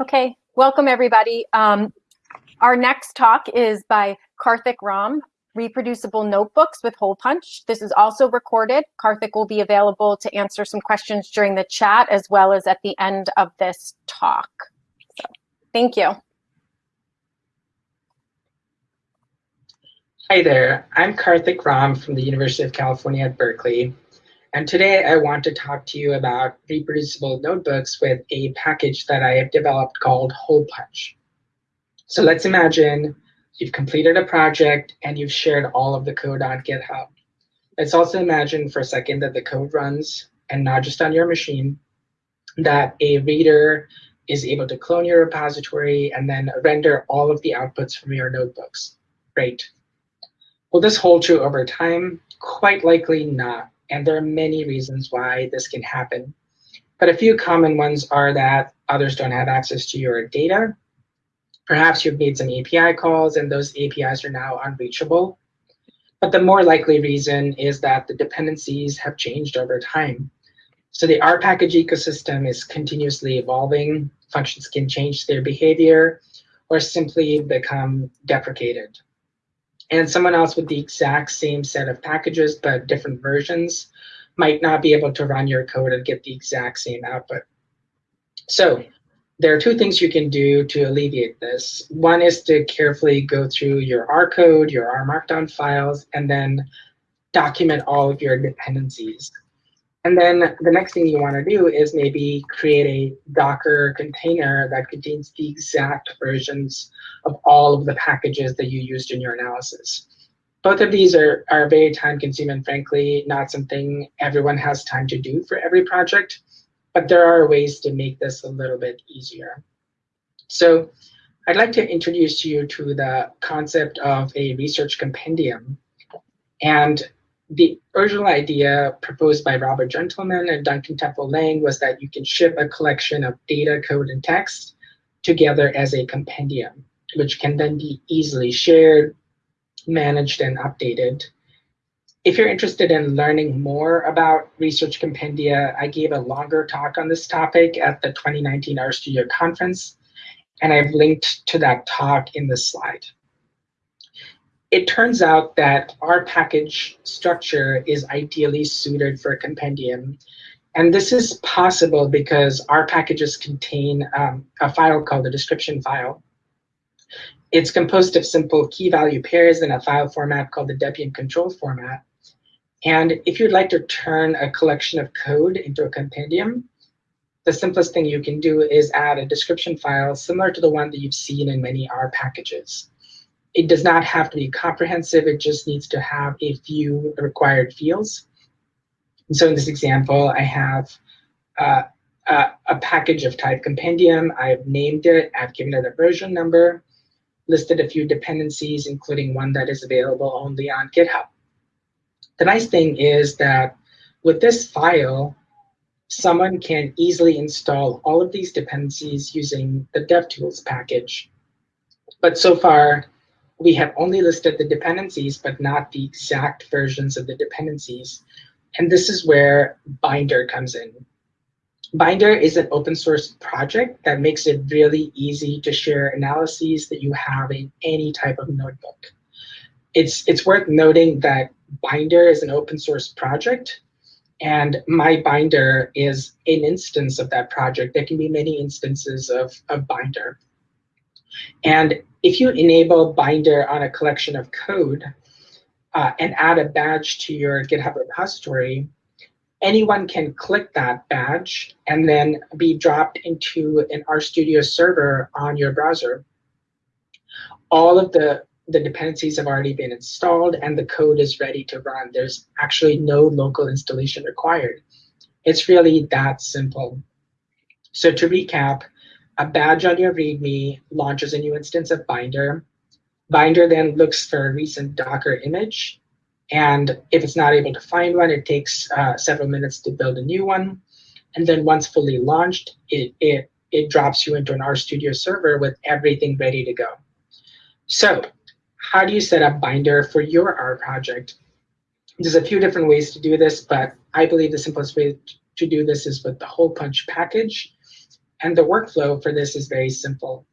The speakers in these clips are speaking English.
Okay, welcome everybody. Um, our next talk is by Karthik Ram, Reproducible Notebooks with Hole Punch. This is also recorded. Karthik will be available to answer some questions during the chat as well as at the end of this talk. So, thank you. Hi there, I'm Karthik Ram from the University of California at Berkeley. And today I want to talk to you about reproducible notebooks with a package that I have developed called Hole Punch. So let's imagine you've completed a project and you've shared all of the code on GitHub. Let's also imagine for a second that the code runs and not just on your machine, that a reader is able to clone your repository and then render all of the outputs from your notebooks. Great. Will this hold true over time? Quite likely not. And there are many reasons why this can happen. But a few common ones are that others don't have access to your data. Perhaps you've made some API calls and those APIs are now unreachable. But the more likely reason is that the dependencies have changed over time. So the R package ecosystem is continuously evolving. Functions can change their behavior or simply become deprecated and someone else with the exact same set of packages but different versions might not be able to run your code and get the exact same output. So there are two things you can do to alleviate this. One is to carefully go through your R code, your R Markdown files, and then document all of your dependencies. And then the next thing you want to do is maybe create a Docker container that contains the exact versions of all of the packages that you used in your analysis. Both of these are, are very time consuming, frankly, not something everyone has time to do for every project, but there are ways to make this a little bit easier. So I'd like to introduce you to the concept of a research compendium. And the original idea proposed by Robert Gentleman and Duncan Temple Lang was that you can ship a collection of data, code, and text together as a compendium, which can then be easily shared, managed, and updated. If you're interested in learning more about research compendia, I gave a longer talk on this topic at the 2019 RStudio conference, and I've linked to that talk in this slide it turns out that R package structure is ideally suited for a compendium. And this is possible because R packages contain um, a file called a description file. It's composed of simple key value pairs in a file format called the Debian control format. And if you'd like to turn a collection of code into a compendium, the simplest thing you can do is add a description file similar to the one that you've seen in many R packages it does not have to be comprehensive. It just needs to have a few required fields. And so in this example, I have uh, a, a, package of type compendium. I've named it. I've given it a version number, listed a few dependencies, including one that is available only on GitHub. The nice thing is that with this file, someone can easily install all of these dependencies using the DevTools package. But so far, we have only listed the dependencies, but not the exact versions of the dependencies. And this is where Binder comes in. Binder is an open source project that makes it really easy to share analyses that you have in any type of notebook. It's, it's worth noting that Binder is an open source project, and my binder is an instance of that project. There can be many instances of, of binder. And if you enable Binder on a collection of code uh, and add a badge to your GitHub repository, anyone can click that badge and then be dropped into an RStudio server on your browser. All of the, the dependencies have already been installed and the code is ready to run. There's actually no local installation required. It's really that simple. So to recap, a badge on your README launches a new instance of Binder. Binder then looks for a recent Docker image And if it's not able to find one, it takes uh, several minutes to build a new one. And then once fully launched, it, it, it drops you into an RStudio server with everything ready to go. So how do you set up Binder for your R project? There's a few different ways to do this, but I believe the simplest way to do this is with the hole punch package. And the workflow for this is very simple.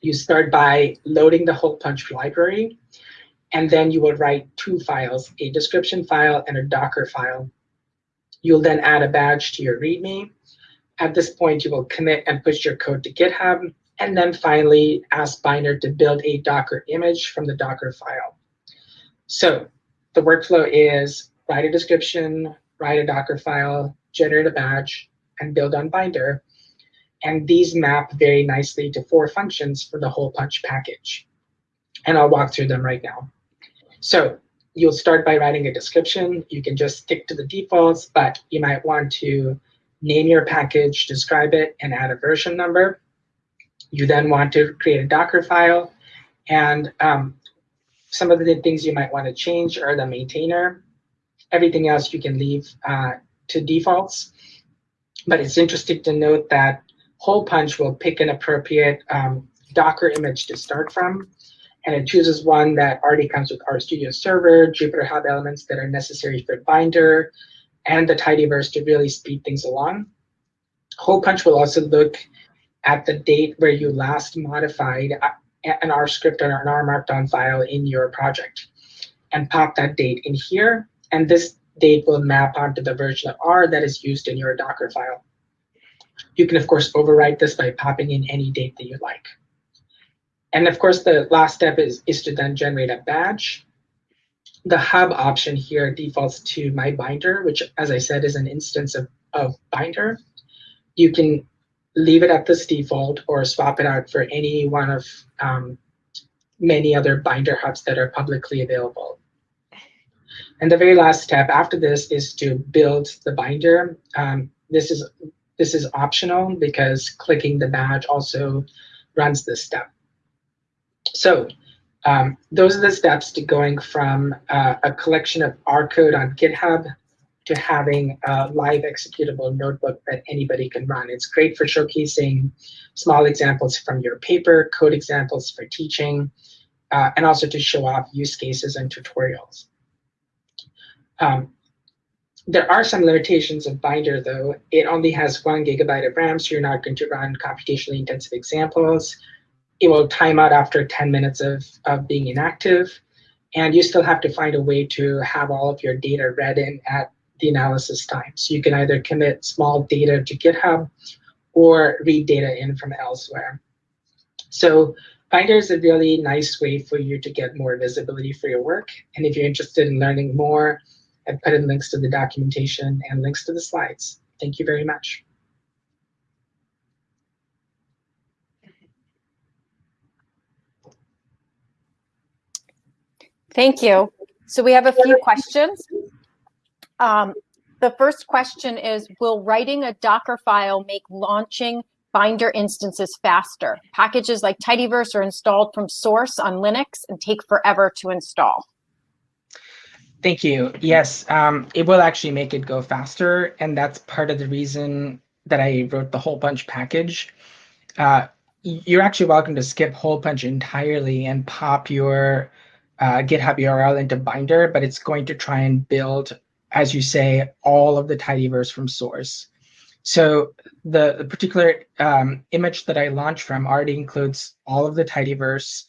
You start by loading the hole punch library, and then you will write two files, a description file and a Docker file. You'll then add a badge to your README. At this point, you will commit and push your code to GitHub, and then finally ask Binder to build a Docker image from the Docker file. So the workflow is write a description, write a Docker file, generate a badge, and build on Binder. And these map very nicely to four functions for the hole punch package. And I'll walk through them right now. So you'll start by writing a description. You can just stick to the defaults, but you might want to name your package, describe it, and add a version number. You then want to create a Docker file. And um, some of the things you might want to change are the maintainer. Everything else you can leave uh, to defaults. But it's interesting to note that Hole Punch will pick an appropriate um, Docker image to start from. And it chooses one that already comes with RStudio Server, Jupyter Hub elements that are necessary for Binder, and the tidyverse to really speed things along. Hole Punch will also look at the date where you last modified uh, an R script or an R Markdown file in your project and pop that date in here. And this date will map onto the version of R that is used in your Docker file. You can, of course, overwrite this by popping in any date that you like. And of course, the last step is, is to then generate a badge. The hub option here defaults to my binder, which, as I said, is an instance of, of binder. You can leave it at this default or swap it out for any one of um, many other binder hubs that are publicly available. And the very last step after this is to build the binder. Um, this is this is optional because clicking the badge also runs this step. So um, those are the steps to going from uh, a collection of R code on GitHub to having a live executable notebook that anybody can run. It's great for showcasing small examples from your paper, code examples for teaching, uh, and also to show off use cases and tutorials. Um, there are some limitations of Binder, though. It only has one gigabyte of RAM, so you're not going to run computationally intensive examples. It will time out after 10 minutes of, of being inactive. And you still have to find a way to have all of your data read in at the analysis time. So you can either commit small data to GitHub or read data in from elsewhere. So Binder is a really nice way for you to get more visibility for your work. And if you're interested in learning more, I've put in links to the documentation and links to the slides. Thank you very much. Thank you. So we have a few questions. Um, the first question is, will writing a Docker file make launching Binder instances faster? Packages like Tidyverse are installed from source on Linux and take forever to install. Thank you. Yes, um, it will actually make it go faster. And that's part of the reason that I wrote the hole punch package. Uh, you're actually welcome to skip hole punch entirely and pop your uh, GitHub URL into Binder, but it's going to try and build as you say, all of the tidyverse from source. So the, the particular um, image that I launched from already includes all of the tidyverse,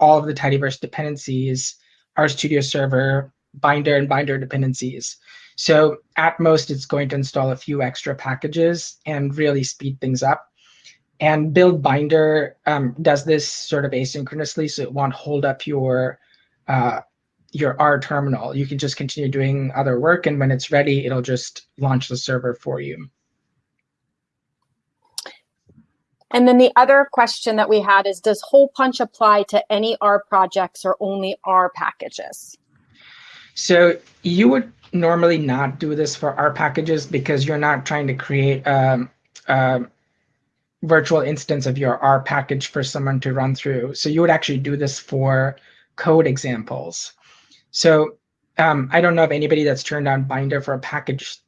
all of the tidyverse dependencies, RStudio server, binder and binder dependencies. So at most, it's going to install a few extra packages and really speed things up. And build binder um, does this sort of asynchronously, so it won't hold up your uh, your R terminal. You can just continue doing other work, and when it's ready, it'll just launch the server for you. And then the other question that we had is, does hole punch apply to any R projects or only R packages? So you would normally not do this for R packages because you're not trying to create a, a virtual instance of your R package for someone to run through. So you would actually do this for code examples. So um, I don't know of anybody that's turned on Binder for a package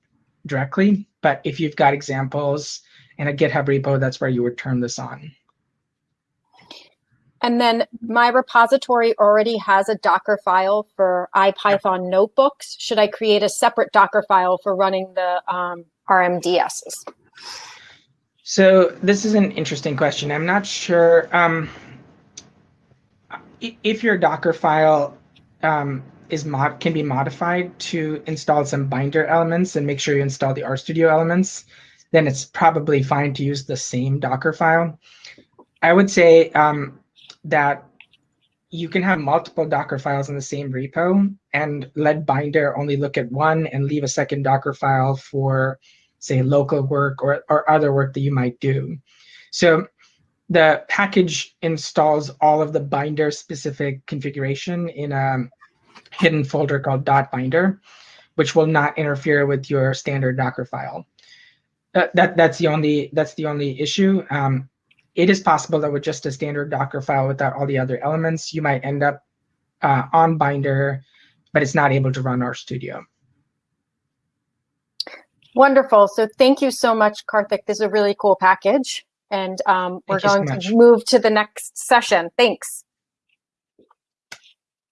directly, but if you've got examples in a GitHub repo, that's where you would turn this on. And then my repository already has a Docker file for IPython notebooks. Should I create a separate Docker file for running the um, RMDSs? So this is an interesting question. I'm not sure um, if your Docker file um, is mod can be modified to install some binder elements and make sure you install the RStudio elements, then it's probably fine to use the same Docker file. I would say um, that you can have multiple Docker files in the same repo and let Binder only look at one and leave a second Docker file for, say, local work or, or other work that you might do. So the package installs all of the Binder specific configuration in a hidden folder called dot .binder, which will not interfere with your standard Docker file. Uh, that that's the only that's the only issue. Um, it is possible that with just a standard Docker file without all the other elements, you might end up uh, on Binder, but it's not able to run RStudio. Wonderful. So thank you so much, Karthik. This is a really cool package. And um, we're you so going to move to the next session. Thanks.